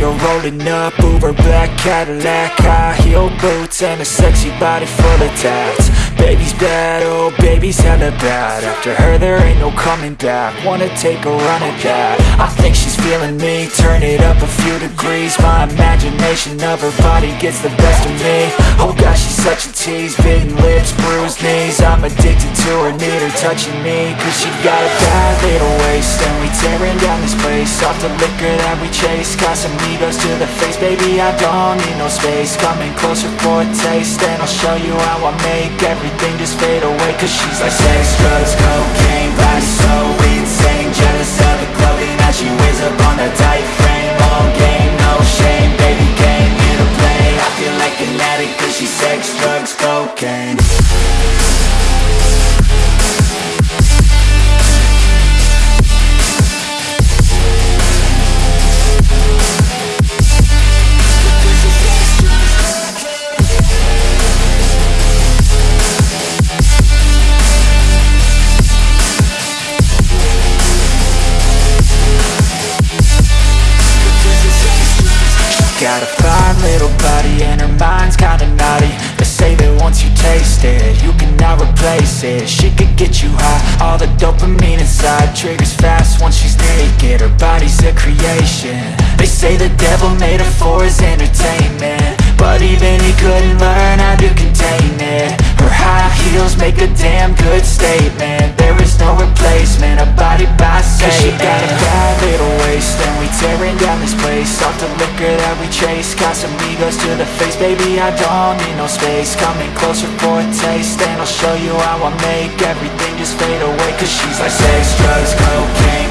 Pulling up Uber black Cadillac High heel boots and a sexy body full of tats Baby's bad, oh baby's hella bad. After her there ain't no coming back. Wanna take a run at that. I think she's feeling me. Turn it up a few degrees. My imagination of her body gets the best of me. Oh gosh, she's such a tease. Bitten lips, bruised knees. I'm addicted to her, need her touching me. Cause she got a bad little waist. And we tearing down this place. Off the liquor that we chase. Casamigos to the face. Baby, I don't need no space. Coming closer for a taste. And I'll show you how I make everything just fade away Cause she's like sex, drugs, cocaine Body so insane. Jealous of the clothing that she wears up on a tight frame. All game, no shame Baby came here to play. I feel like an addict Cause she's sex, drugs, cocaine Triggers fast once she's naked, her body's a creation. They say the devil made her for his entertainment. But even he couldn't learn how to contain it. Her high heels make a damn good statement. There is no replacement, a body by Satan Cause she got a bad little waist And we tearing down this place. Off the liquor that we chase Casamigos to the face. Baby, I don't need no space. Coming closer for a taste And I'll show you how I make everything just fade away. Cause she's like sex, drugs, cocaine